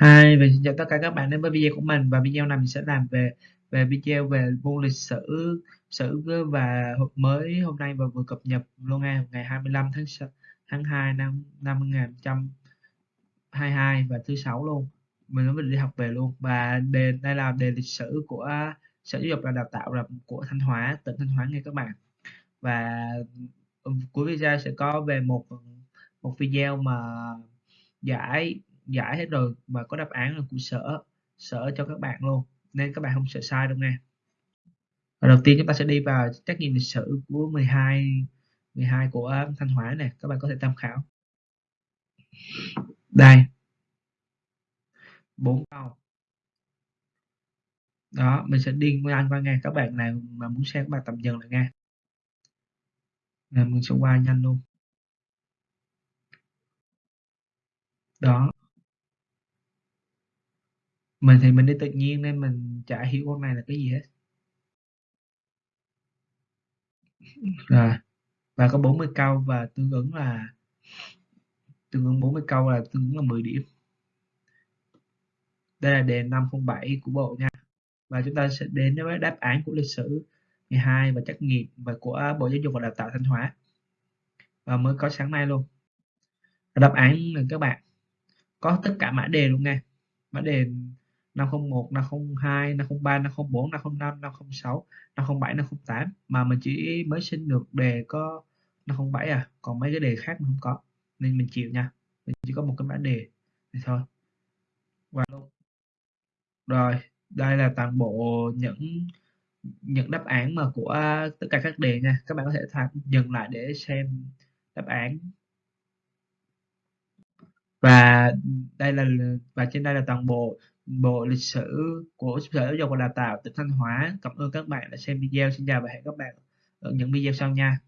Hi và xin chào tất cả các bạn đến với video của mình. Và video này mình sẽ làm về về video về môn lịch sử sử và mới hôm nay và vừa cập nhật luôn nha ngày 25 tháng tháng 2 năm năm 2022 và thứ sáu luôn. Mình mới đi học về luôn. Và đề, đây là đề lịch sử của sở giáo dục và đào tạo là của Thanh Hóa, tỉnh Thanh Hóa nghe các bạn. Và ừ, cuối video sẽ có về một một video mà giải giải hết rồi và có đáp án là của sở. Sở cho các bạn luôn, nên các bạn không sợ sai đâu nha. Và đầu tiên chúng ta sẽ đi vào trắc nghiệm lịch sử của 12 12 của Thanh Hóa này các bạn có thể tham khảo. Đây. Bốn câu. Đó, mình sẽ đi nhanh qua nghe các bạn này mà muốn xem các bạn tầm dần lại nghe. Mình sẽ qua nhanh luôn. Đó mình thì mình đi tự nhiên nên mình chả hiểu con này là cái gì hết. Rồi, và có 40 câu và tương ứng là, tương ứng 40 câu là tương ứng là 10 điểm. Đây là đề 507 của bộ nha. Và chúng ta sẽ đến với đáp án của lịch sử 12 và trắc nghiệm và của Bộ Giáo dục và Đào tạo Thanh Hóa. Và mới có sáng nay luôn. Đáp án là các bạn, có tất cả mã đề luôn nha. Mã đề 501, 502, 503, 504, 505, 506, 507, 508 mà mình chỉ mới xin được đề có 507 à. Còn mấy cái đề khác mình không có. Nên mình chịu nha. Mình chỉ có một cái mã đề thì thôi. Và luôn. Rồi đây là toàn bộ những những đáp án mà của tất cả các đề nha. Các bạn có thể tham dừng lại để xem đáp án. Và đây là và trên đây là toàn bộ bộ lịch sử của sở giáo dục và đào tạo tỉnh thanh hóa. Cảm ơn các bạn đã xem video. Xin chào và hẹn các bạn ở những video sau nha.